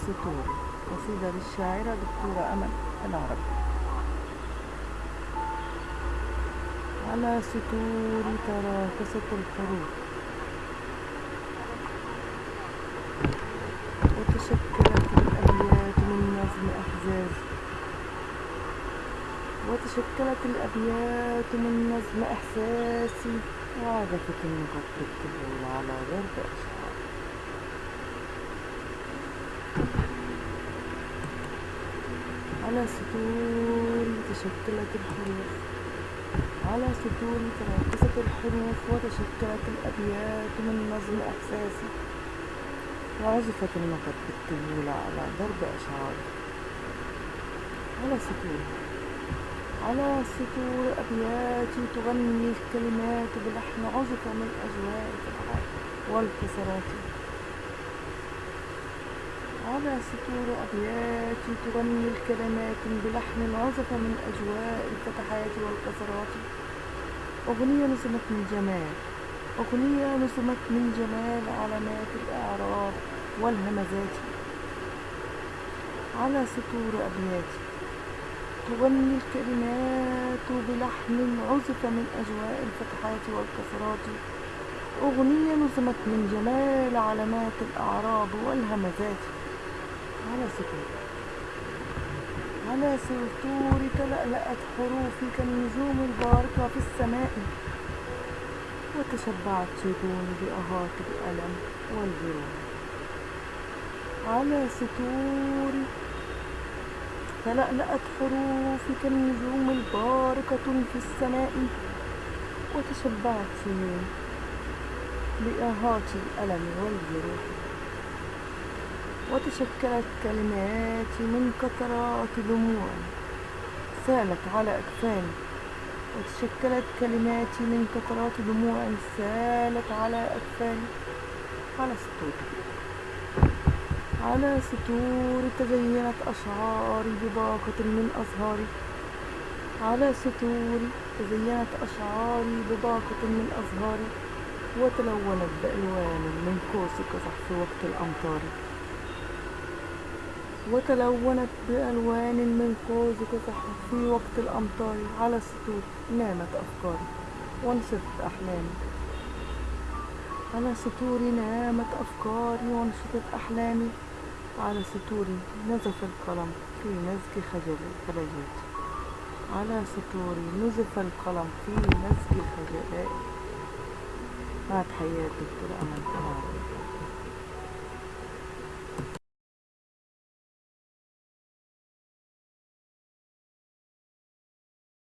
السطور قصيدة للشاعرة دكتورة أمل العرب على سطور تراكست الحروف وتشكلت الأبيات من نظم أحزاز وتشكلت الأبيات من نظم إحساسي. وعزفت بالطبول على ضرب أشعار. على سطور تشكلت الحروف على سطور تراكست الحروف وتشكلت الأبيات من نظم إحساسي وعزفت النقط بالطبول على ضرب أشعار. على سطور على سطور أبياتي تغني الكلمات بلحن عزف من الفتحات والكسرات. على سطور أبياتي تغني الكلمات بلحن عزف من أجواء الفتحات والكسرات أغنية نسمت من جمال أغنية نسمت من جمال علامات الإعراب والهمزات. على سطور أبياتي تغني الكلمات بلحن عزف من أجواء الفتحات والكسرات أغنية نظمت من جمال علامات الأعراب والهمزات. على سطور على سطور تلألأت حروفي كالنجوم البارقة في السماء. وتشبعت شجوني بأهات الألم والجروح على سطور تلألأت حروفي كالنجوم البارقة في السماء. وتشبعت سنين بآهات الألم والجروح وتشكلت كلماتي من قطرات دموع سالت على أكفاني وتشكلت كلماتي من قطرات دموع سالت على أكفاني على سطور. على سطور تزينت أشعاري بباقة من أزهاري. على سطور تزينت أشعاري بباقة من أزهاري. وتلونت بألوان من قوس قزح في وقت الأمطار. وتلونت بألوان من قوس قزح في وقت الأمطار على السطور. نامت أفكاري وانشطت أحلامي. على سطوري نامت أفكاري وانشطت أحلامي. على سطوري نزف القلم في نزج خجل خجلات على سطوري نزف القلم في نزج الخجلات مع تحيات دكتور أمل